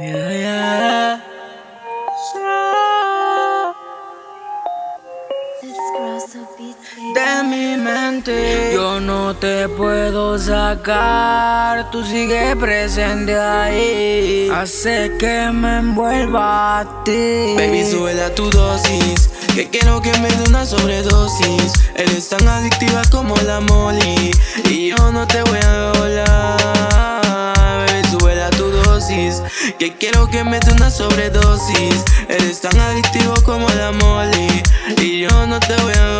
Yeah. De mi mente yo no te puedo sacar, tú sigues presente ahí, hace que me envuelva a ti. Baby, sube tu dosis, que quiero que me dé una sobredosis. Eres tan adictiva como la molly, y yo no te voy a que quiero que me dé una sobredosis. Eres tan adictivo como la molly, y yo no te voy a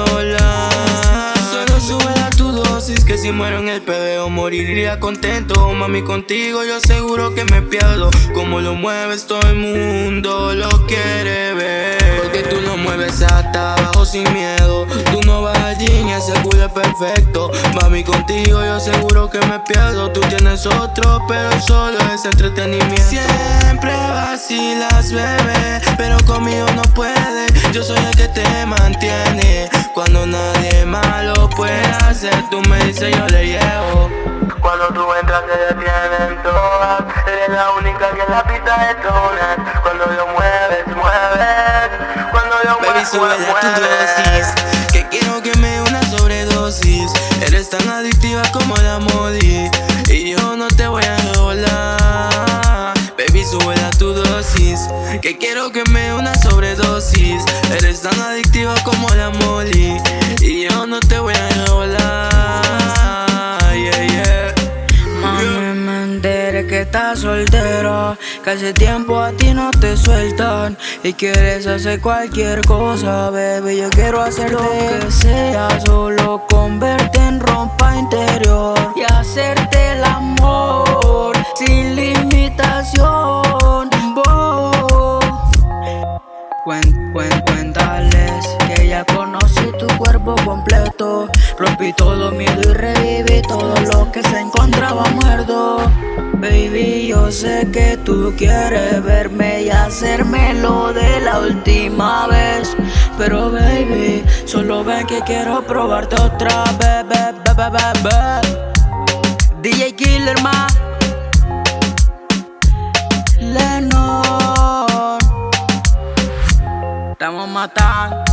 que si muero en el PBO moriría contento. Mami contigo yo seguro que me pierdo. Como lo mueves todo el mundo lo quiere ver. Porque tú lo mueves hasta abajo sin miedo. Tú no vas allí ni ese culo es perfecto. Mami contigo yo seguro que me pierdo. Tú tienes otro pero solo es entretenimiento. Siempre vacilas bebé Pero conmigo no puede. Yo soy el que te mantiene. Cuando nadie malo puede hacer tú me dices yo le llevo. Cuando tú entras te detienen todas. Eres la única que en la pista todas Cuando lo mueves, mueves. Cuando lo Baby, mueves, sobredosis. Eres tan adictiva como la modi. Y yo no te voy a volar Baby, sube tu dosis. Que quiero que me una sobredosis. Eres tan adictiva como la modi estás soltera Que hace tiempo a ti no te sueltan Y quieres hacer cualquier cosa, baby. Yo quiero hacer lo que sea. Solo converte en ropa interior Y hacerte el amor Sin limitación. Oh. Cuéntales que ya conocí tu cuerpo completo. Rompí todo Sé que tú quieres verme y hacerme lo de la última vez. Pero baby, solo ven que quiero probarte otra vez be, be, be, DJ Killer Ma. Lennon Estamos matando.